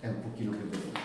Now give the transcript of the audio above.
è un pochino più veloce.